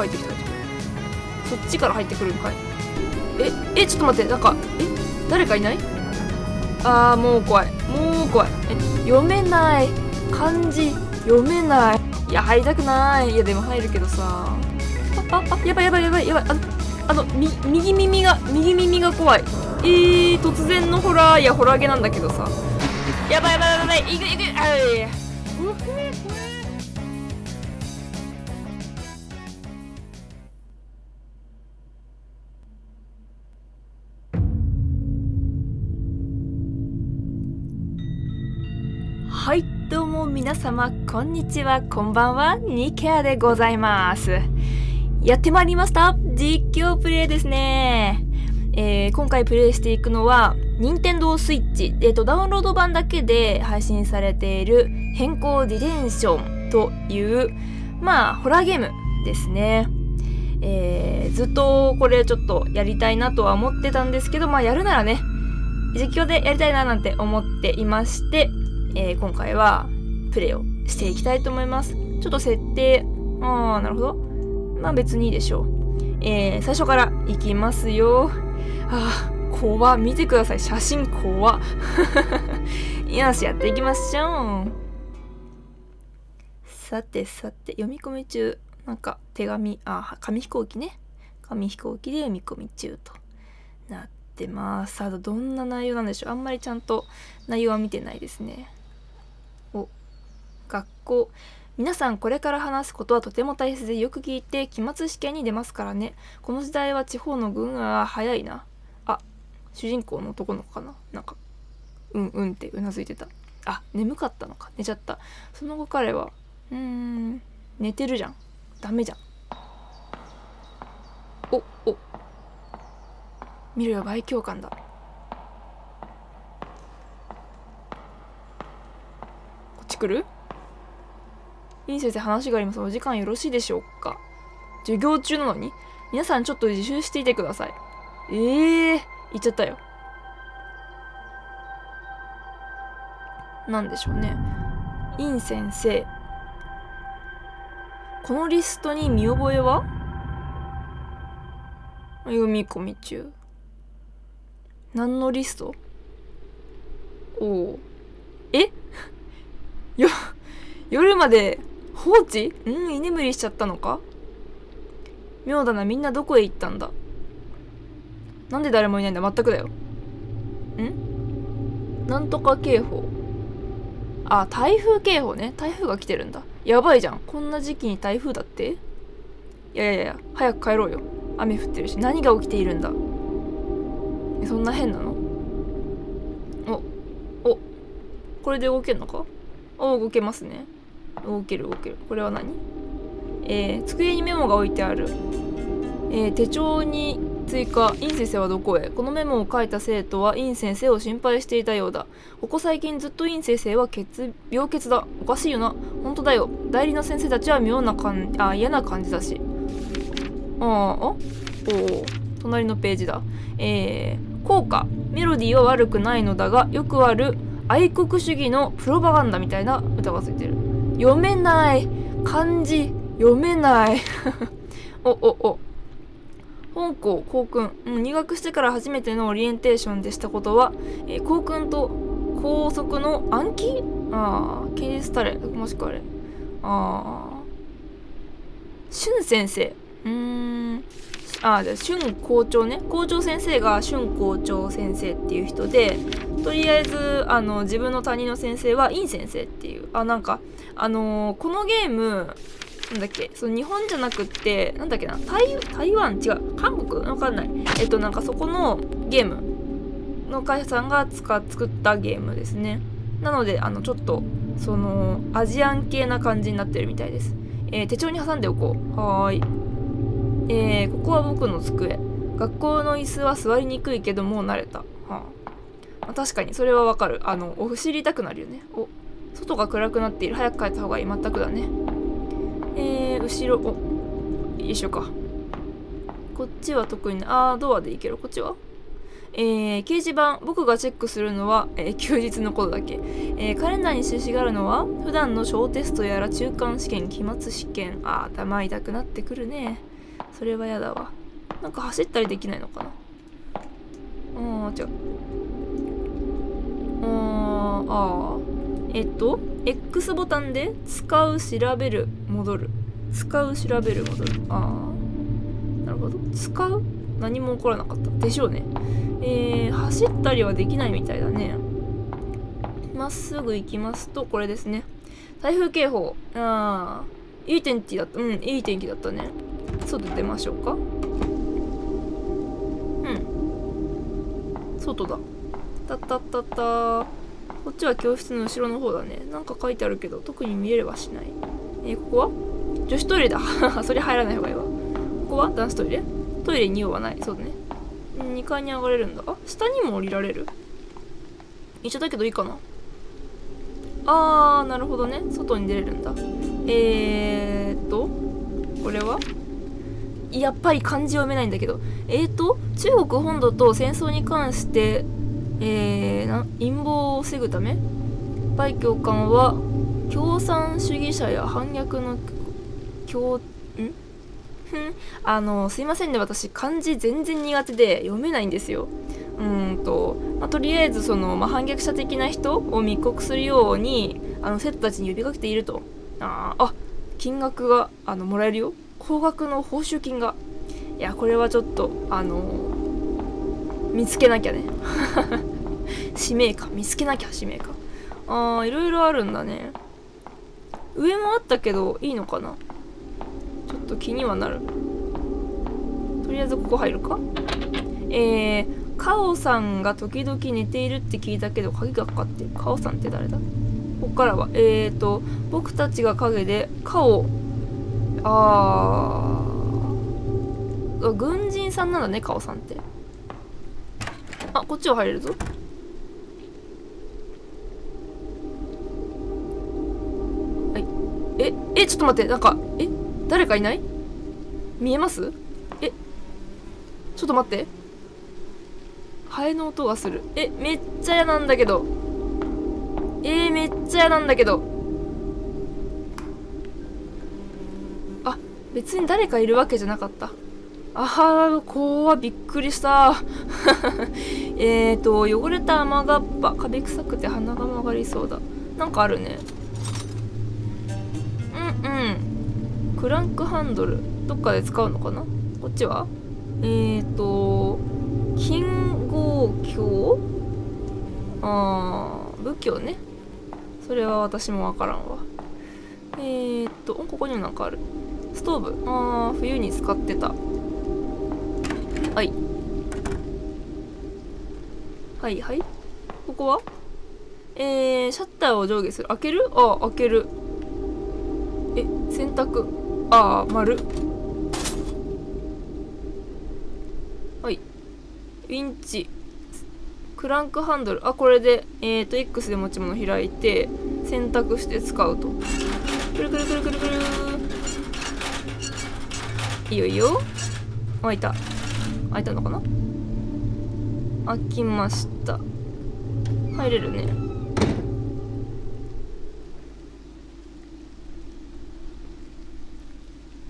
入ってきたそっちから入ってくるんかい。ええちょっと待ってなんかえ誰かいない？あーもう怖い。もう怖い。え読めない。漢字読めない。いや入りたくない。いやでも入るけどさ。あああやばいやばいやばいやばい。あのあのみ右耳が右耳が怖い。えー、突然のホラー。いやホラーゲなんだけどさ。やばいやばいやばいい。くいく。あい皆様こんにちはこんばんはニケアでございます。やってまいりました。実況プレイですね。えー今回プレイしていくのは任天堂 switch えーとダウンロード版だけで配信されている変更ディレンションというまあホラーゲームですね。えーずっとこれちょっとやりたいなとは思ってたんですけどまあやるならね実況でやりたいななんて思っていましてえー今回はプレイをしていきたいと思います。ちょっと設定、あー、なるほど。まあ別にいいでしょう。えー最初からいきますよ。あー、怖見てください。写真怖 よし、やっていきましょう。さてさて、読み込み中、なんか手紙、あ、紙飛行機ね。紙飛行機で読み込み中となってます。さあ、どんな内容なんでしょう。あんまりちゃんと内容は見てないですね。お学校。皆さんこれから話すことはとても大切でよく聞いて期末試験に出ますからね。この時代は地方の軍は早いな。あ主人公の男の子かな。なんかうんうんってうなずいてた。あ眠かったのか。寝ちゃった。その後彼はうーん寝てるじゃん。ダメじゃん。おお。見ろよ倍教官だ。こっち来る？いい先生話がありますお時間よろしいでしょうか？授業中なのに？皆さんちょっと自習していてください。ええー、言っちゃったよ。なんでしょうね。イン先生。このリストに見覚えは？読み込み中。何のリスト？おおえ？よ夜まで放置？うん居眠りしちゃったのか？妙だなみんなどこへ行ったんだ？なんで誰もいないんだ？全くだよ。ん？なんとか警報。あ台風警報ね。台風が来てるんだ。やばいじゃん。こんな時期に台風だって？いやいやいや早く帰ろうよ。雨降ってるし。何が起きているんだ？そんな変なの？おおこれで動けんのか？お動けますね。動ける動ける。これは何？えー、机にメモが置いてある、えー手帳に追加。イン先生はどこへ？このメモを書いた生徒はイン先生を心配していたようだ。ここ最近ずっとイン先生は血病欠だおかしいよな。本当だよ。代理の先生たちは妙な感あ嫌な感じだし。あーあ？おお隣のページだ。えー、効果。メロディーは悪くないのだがよくある愛国主義のプロパガンダみたいな歌がついてる。読めない。漢字読めない。おおお。本校校訓、うん、入学してから初めてのオリエンテーションでしたことは、えー校訓と校則の暗記？ああケニスタレもしくはあれ。ああ俊先生。うん。ああじゃあ俊校長ね。校長先生が俊校長先生っていう人でとりあえずあの自分の担任の先生はイン先生っていう。あなんかあのーこのゲームなんだっけその日本じゃなくってなんだっけな台台湾？違う韓国？わかんない。えっとなんかそこのゲーム。の会社さんが作ったゲームですね。なのであのちょっとそのアジアン系な感じになってるみたいです、えー手帳に挟んでおこう。はーい。えーここは僕の机。学校の椅子は座りにくいけどもう慣れた、はあまあ確かにそれはわかる。あのお知りたくなるよね。お外が暗くなっている。早く帰った方がいい。全くだね。えー、後ろお一緒か。こっちは特にあードアでいける。こっちは？えー、掲示板僕がチェックするのは、えー休日のことだけ、えーカレンダーに印があるのは普段の小テストやら中間試験期末試験。あー頭痛くなってくるね。それはやだわ。なんか走ったりできないのかな。あー違う。あーあー。えっと X ボタンで使う調べる戻る。使う調べる戻る。ああなるほど。使う何も起こらなかった。でしょうね。えー、走ったりはできないみたいだね。まっすぐ行きますとこれですね。台風警報。ああいい天気だった。うんいい天気だったね。外出ましょうか。うん。外だ。たったったった。こっちは教室の後ろの方だね。なんか書いてあるけど特に見えればしない。えー、ここは？女子トイレだ。それ入らない方がいいわ。ここは？男子トイレ？トイレに用はない。そうだね。2階に上がれるんだ。あ下にも降りられる？一緒だけどいいかな。あーなるほどね。外に出れるんだ。えーっとこれは？やっぱり漢字読めないんだけど。えーと中国本土と戦争に関してえー、な陰謀を防ぐため梅教官は共産主義者や反逆の共ん？あのすいませんね私漢字全然苦手で読めないんですよ。うんと、まあ、とりあえずその、まあ、反逆者的な人を密告するようにあの生徒たちに呼びかけていると。ああ金額があのもらえるよ。高額の報酬金が。いやこれはちょっとあの見つけなきゃね。使命感見つけなきゃ使命感。ああいろいろあるんだね。上もあったけどいいのかな。ちょっと気にはなる。とりあえずここ入るか。えー、カオさんが時々寝ているって聞いたけど鍵がかかってる。カオさんって誰だ？こっからは。えーと僕たちが影でカオあー軍人さんなんだねカオさんって。あこっちは入れるぞ。えちょっと待ってなんかえ誰かいない？見えます？えちょっと待って。ハエの音がする。えめっちゃ嫌なんだけど。えー、めっちゃ嫌なんだけど。あ別に誰かいるわけじゃなかった。あは怖びっくりした。えっと汚れた雨がっぱ壁臭くて鼻が曲がりそうだ。なんかあるね。うん。クランクハンドルどっかで使うのかな？こっちは？えっ、ー、と金剛鏡あー武器をね。それは私もわからんわ。えー、っとここにもなんかある。ストーブ。あー冬に使ってた。はい。はいはい。ここは？えー、シャッターを上下する。開ける？あ開ける。洗濯あー丸。はい。ウィンチ。クランクハンドル。あこれでえっ、ー、と X で持ち物開いて選択して使うと。くるくるくるくるくる。いいよいいよ。開いた。開いたのかな？開きました。入れるね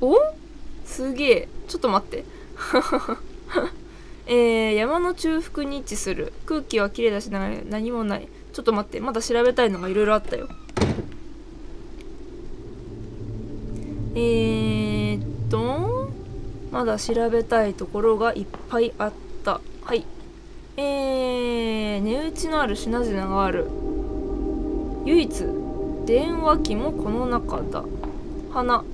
おすげえ。ちょっと待って。えー、山の中腹に位置する。空気はきれいだし何もない。ちょっと待ってまだ調べたいのがいろいろあったよ。えー、っとまだ調べたいところがいっぱいあった。はい。えー、値打ちのある品々がある。唯一電話機もこの中だ。花。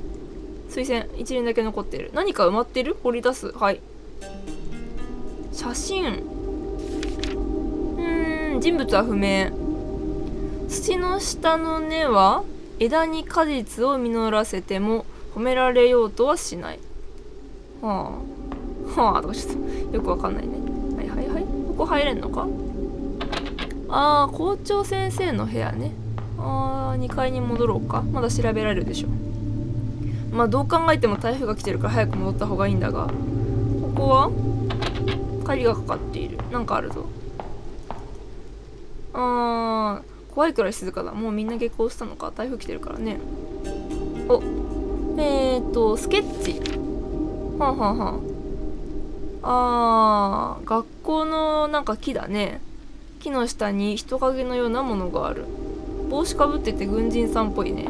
推薦一輪だけ残ってる。何か埋まってる？掘り出す？はい。写真。うん人物は不明。土の下の根は枝に果実を実らせても褒められようとはしない。はあ。はあとかちょっとよくわかんないね。はいはいはい。ここ入れんのか？ああ校長先生の部屋ね。あー2階に戻ろうか。まだ調べられるでしょ。まあどう考えても台風が来てるから早く戻った方がいいんだがここは？鍵がかかっている。なんかあるぞ。あー怖いくらい静かだ。もうみんな下校したのか？台風来てるからね。おえーとスケッチ。はんはんはんあー学校のなんか木だね。木の下に人影のようなものがある。帽子かぶってて軍人さんっぽいね。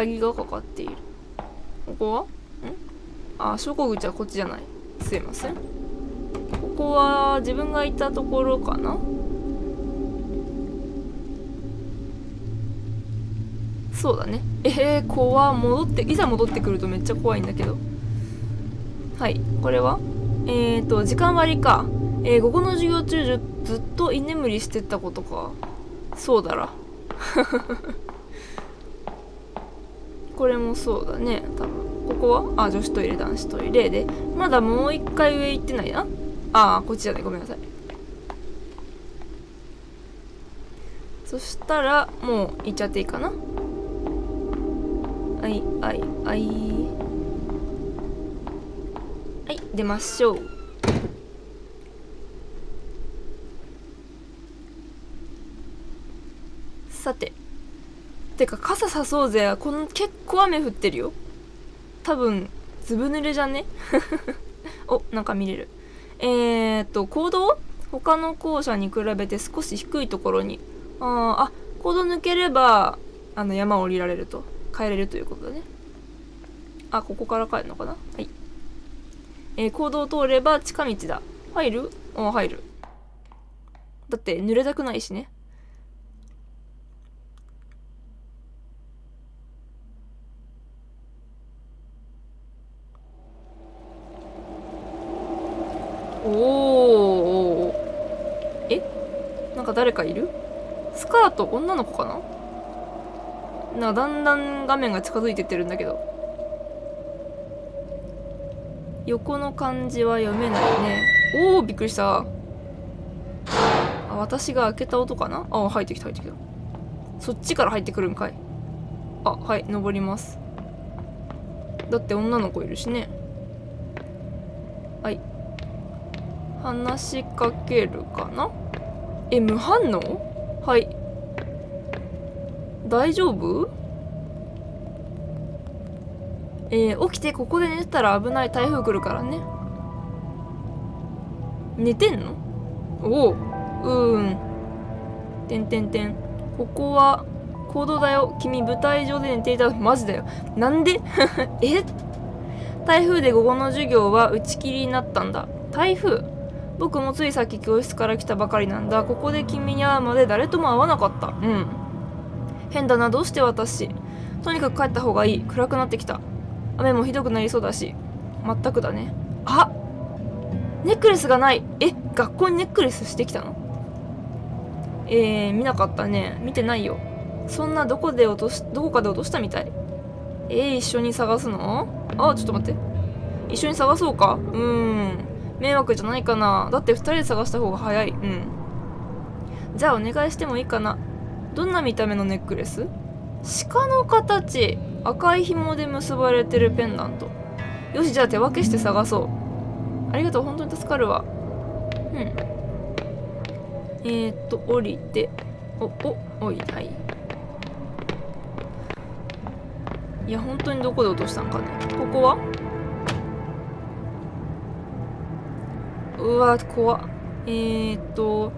鍵がかかっている。ここは？ん？あ昇降口はこっちじゃない。すいません。ここは自分がいたところかな？そうだね。えー、怖戻っていざ戻ってくるとめっちゃ怖いんだけど。はい。これは？えーと時間割か。えー、午後の授業中ずっと居眠りしてたことか。そうだら。これもそうだね。多分。ここは？あ女子トイレ男子トイレ。でまだもう一回上行ってないな？ああこっちじゃない。ごめんなさい。そしたらもう行っちゃっていいかな？はいはいはい。はい出ましょう。さててか傘さそうぜ。この結構雨降ってるよ。多分ずぶ濡れじゃね？おなんか見れる。えー、っと行動？他の校舎に比べて少し低いところに。ああ行動抜ければあの山を降りられると。帰れるということだね。あここから帰るのかな？はい。えー、行動を通れば近道だ。入る？あ入る。だって濡れたくないしねおおえなんか誰かいるスカート女の子かな？なだんだん画面が近づいてってるんだけど。横の漢字は読めないね。おおびっくりした。あ私が開けた音かな？あ入ってきた入ってきた。そっちから入ってくるんかい。あはい登ります。だって女の子いるしね。はい。話しかけるかな？え無反応？はい。大丈夫？えー、起きてここで寝てたら危ない台風来るからね。寝てんの？おおうーん。てんてんてん。ここは行動だよ。君舞台上で寝ていたマジだよ。なんで？え？台風で午後の授業は打ち切りになったんだ。台風？僕もついさっき教室から来たばかりなんだ。ここで君に会うまで誰とも会わなかった。うん。変だなどうして私。とにかく帰った方がいい。暗くなってきた。雨もひどくなりそうだし。全くだね。あネックレスがない。え学校にネックレスしてきたの？えー、見なかったね。見てないよ。そんなどこで落としどこかで落としたみたい。えー、一緒に探すの？あちょっと待って。一緒に探そうか？うん。迷惑じゃないかな。だって2人で探した方が早い。うん。じゃあお願いしてもいいかな。どんな見た目のネックレス？鹿の形。赤い紐で結ばれてるペンダント。よしじゃあ手分けして探そう。ありがとう本当に助かるわ。うん。えー、っと降りて。おおおいはい。いや本当にどこで落としたんかね。ここは？うわ怖っ。えー、っと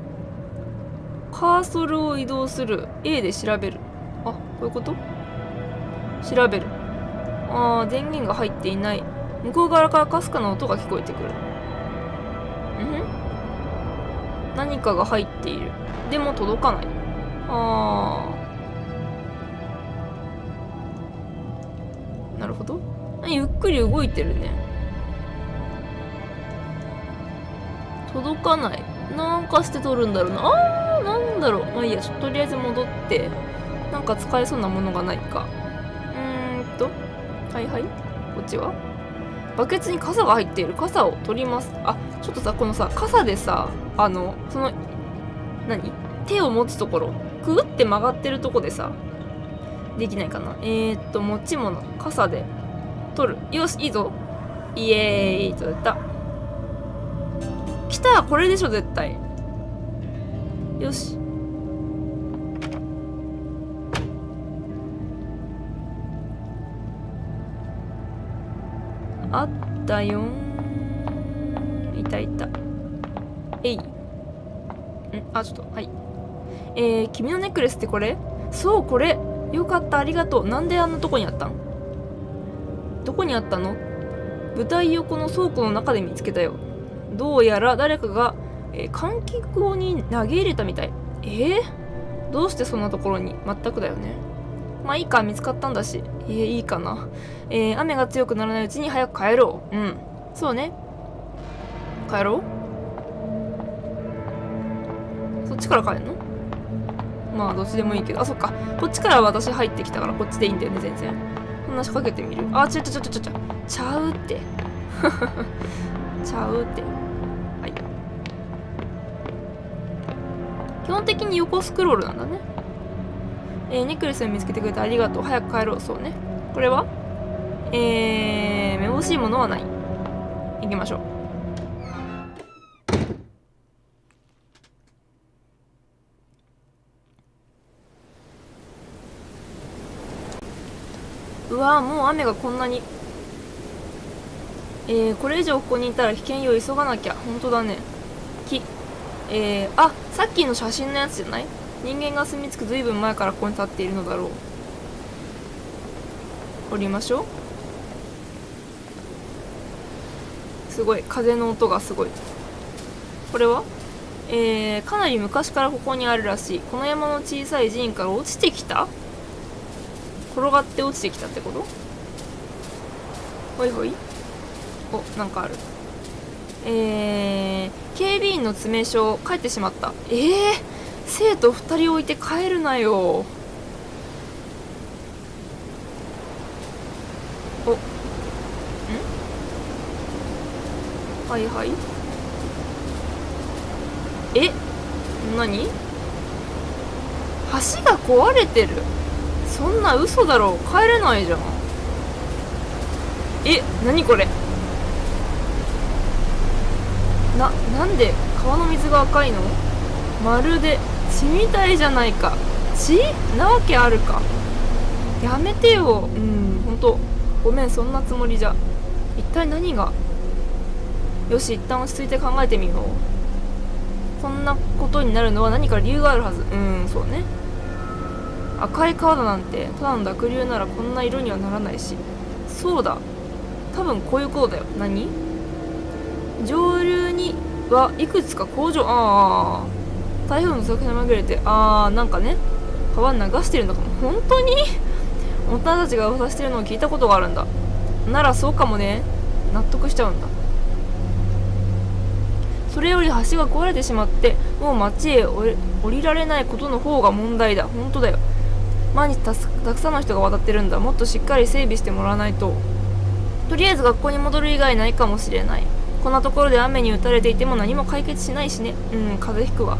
カーソルを移動する。A で調べる。あこういうこと？調べる。あー電源が入っていない。向こう側からかすかな音が聞こえてくる。ん？何かが入っている。でも届かない。あー。なるほど。ゆっくり動いてるね。届かない。なんかして取るんだろうな。あー！なんだろう。まあいいや。とりあえず戻ってなんか使えそうなものがないか。うーんとはいはい。こっちは？バケツに傘が入っている。傘を取ります。あちょっとさこのさ傘でさあのその何？手を持つところ。くぐって曲がってるとこでさできないかな。えー、っと持ち物。傘で。取る。よしいいぞ。イエーイ。取れた。来た。これでしょ絶対。よし。あったよいたいた。えい。ん？あちょっとはい。えー、君のネックレスってこれ？そうこれ。よかった。ありがとう。なんであんなとこにあったん？どこにあったの？舞台横の倉庫の中で見つけたよ。どうやら誰かが、えー、換気口に投げ入れたみたい。えー、どうしてそんなところに？全くだよね。まあいいか見つかったんだし。えー、いいかな。えー、雨が強くならないうちに早く帰ろう。うん。そうね。帰ろう。そっちから帰るの？まあどっちでもいいけど。あそっか。こっちから私入ってきたからこっちでいいんだよね全然。話しかけてみる？あちょちょちょちょちょちゃうって。ちゃうって。基本的に横スクロールなんだね。えー、ネックレスを見つけてくれてありがとう。早く帰ろう。そうね。これは？えー、めぼしいものはない。行きましょう。うわもう雨がこんなに。えー、これ以上ここにいたら危険よ。急がなきゃ。本当だね。えー、あさっきの写真のやつじゃない？人間が住み着くずいぶん前からここに立っているのだろう。降りましょう。すごい。風の音がすごい。これは？えー、かなり昔からここにあるらしい。この山の小さい寺院から落ちてきた？転がって落ちてきたってこと？ほいほい。おなんかある。えー、警備員の詰め所帰ってしまった。えー、生徒2人置いて帰るなよ。おん？はいはい。え？何？橋が壊れてる。そんな嘘だろ帰れないじゃん。え？何これ？なんで川の水が赤いの？まるで血みたいじゃないか。血なわけあるか。やめてよ。うんほんと。ごめんそんなつもりじゃ。一体何が？よし一旦落ち着いて考えてみよう。こんなことになるのは何か理由があるはず。うんそうね。赤い川だなんてただの濁流ならこんな色にはならないし。そうだ。多分こういうことだよ。何？上流にはいくつか工場ああ台風の作に紛れてああなんかね川流してるのかも。本当に？大人たちが噂してるのを聞いたことがあるんだ。ならそうかもね。納得しちゃうんだ。それより橋が壊れてしまってもう町へ降りられないことの方が問題だ。本当だよ。毎日たくさんの人が渡ってるんだ。もっとしっかり整備してもらわないと。とりあえず学校に戻る以外ないかもしれない。こんなところで雨に打たれていても何も解決しないしね。うん風邪ひくわ。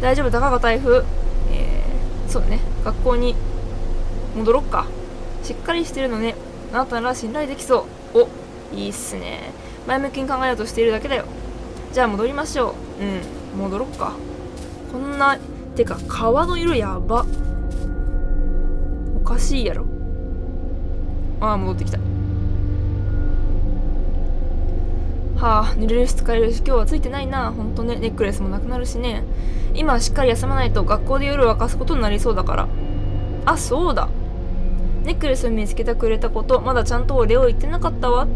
大丈夫？たかが台風？えー、そうね。学校に戻ろっか。しっかりしてるのね。あなたなら信頼できそう。おいいっすね。前向きに考えようとしているだけだよ。じゃあ戻りましょう。うん戻ろっか。こんなてか川の色やば。おかしいやろ。ああ戻ってきた。はあ濡れるし疲れるし今日はついてないな。ほんとね。ネックレスもなくなるしね。今はしっかり休まないと学校で夜を明かすことになりそうだから。あそうだ。ネックレスを見つけてくれたことまだちゃんとお礼を言ってなかったわ。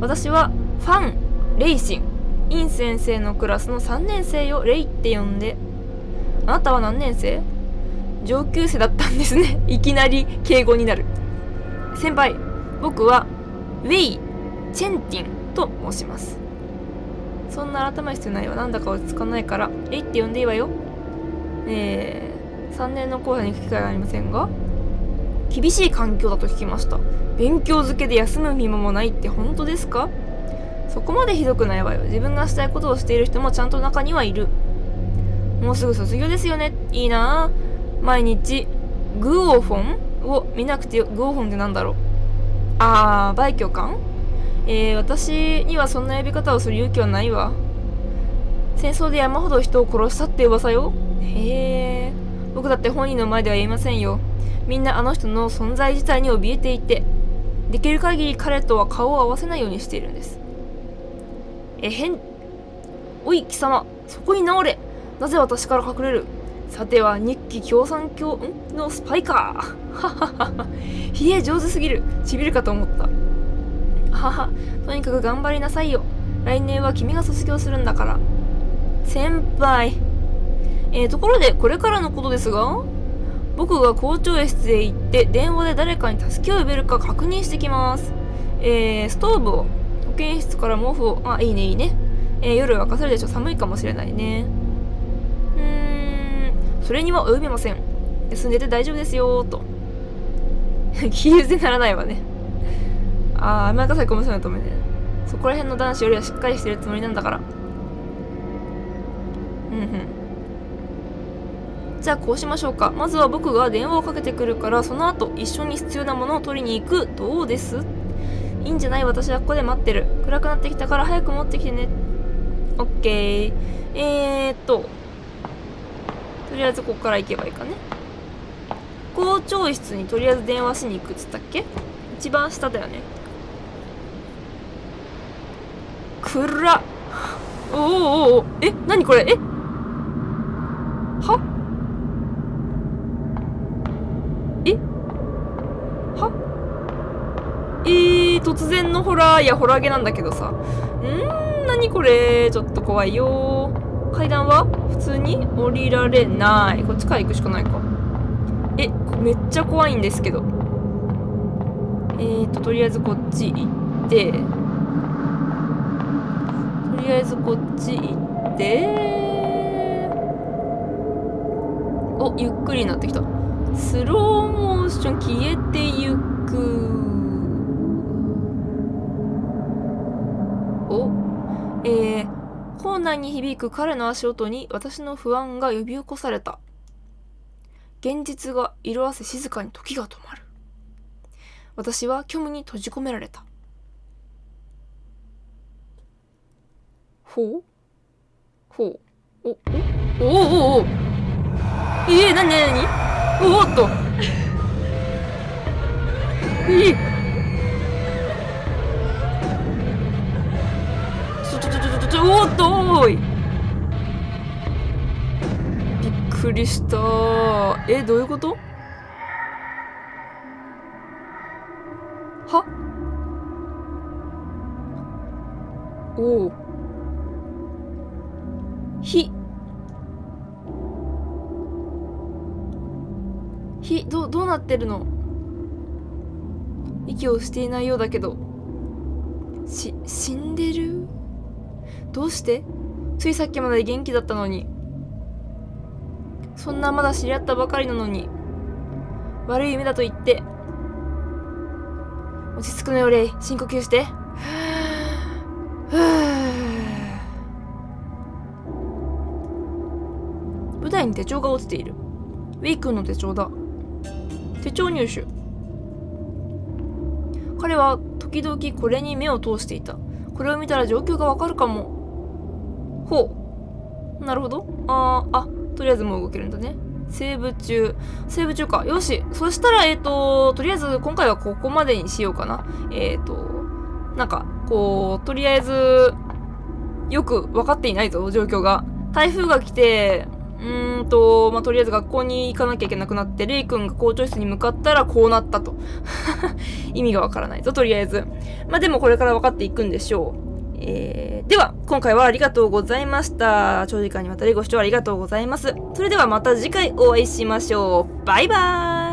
私はファン・レイシン。イン先生のクラスの3年生よレイって呼んで。あなたは何年生？上級生だったんですね。いきなり敬語になる。先輩僕はウェイ・チェンティン。と申します。そんな改める必要ないわ。なんだか落ち着かないからえいって呼んでいいわよ。えー、3年の後輩に行く機会はありませんが厳しい環境だと聞きました。勉強漬けで休む暇もないって本当ですか？そこまでひどくないわよ。自分がしたいことをしている人もちゃんと中にはいる。もうすぐ卒業ですよね。いいな。毎日グーオフォンを見なくてよグーオフォンってなんだろう。あー売挙官えー、私にはそんな呼び方をする勇気はないわ。戦争で山ほど人を殺したって噂よ。へえ僕だって本人の前では言いませんよ。みんなあの人の存在自体に怯えていてできる限り彼とは顔を合わせないようにしているんです。えへんおい貴様そこに直れ。なぜ私から隠れる。さては日記共産党のスパイか はははは。ひえ上手すぎる。ちびるかと思った。はは。とにかく頑張りなさいよ。来年は君が卒業するんだから。先輩。えー、ところでこれからのことですが僕が校長室へ行って電話で誰かに助けを呼べるか確認してきます。えー、ストーブを保健室から毛布を。あいいねいいね、えー、夜沸かせるでしょ。寒いかもしれないね。うーん。それには及びません。休んでて大丈夫ですよと。気優先ならないわね。ああ甘やかされかもしれないと思うねそこら辺の男子よりはしっかりしてるつもりなんだから。うんうん。じゃあこうしましょうか。まずは僕が電話をかけてくるからその後一緒に必要なものを取りに行く。どうです？いいんじゃない？私はここで待ってる。暗くなってきたから早く持ってきてね。オッケーえー、っと。とりあえずここから行けばいいかね。校長室にとりあえず電話しに行くっつったっけ？一番下だよね。暗っ。おおおおえな何これ？え？は？え？は？えー、突然のホラーいやホラーゲなんだけどさ。んー、なにこれ？ちょっと怖いよ。階段は？普通に降りられない。こっちから行くしかないか。え、めっちゃ怖いんですけど。えーと、とりあえずこっち行って、りあえずこっち行って、お、ゆっくりになってきた。スローモーション消えてゆくお。えー、校内に響く彼の足音に私の不安が呼び起こされた。現実が色あせ静かに時が止まる。私は虚無に閉じ込められた。ほう。ほう。お、おおおおお。えー、なになになに？おおっと。えーおっとおい。びっくりした。えどういうこと？は？おおひひどどうなってるの？息をしていないようだけど。し死んでる？どうして？ついさっきまで元気だったのに。そんなまだ知り合ったばかりなのに。悪い夢だと言って。落ち着くのよレイ。深呼吸して。に手帳が落ちているウェイ君の手帳だ手帳入手彼は時々これに目を通していたこれを見たら状況がわかるかもほう。なるほど。ああ、とりあえずもう動けるんだね。セーブ中。セーブ中か。よし。そしたら、えっ、ー、と、とりあえず今回はここまでにしようかな。えっ、ー、と、なんか、こう、とりあえず、よく分かっていないぞ、状況が。台風が来て、うーんと、まあ、とりあえず学校に行かなきゃいけなくなって、レイ君が校長室に向かったらこうなったと。意味がわからないぞ、とりあえず。まあ、でもこれから分かっていくんでしょう。えー、では、今回はありがとうございました。長時間にわたりご視聴ありがとうございます。それではまた次回お会いしましょう。バイバーイ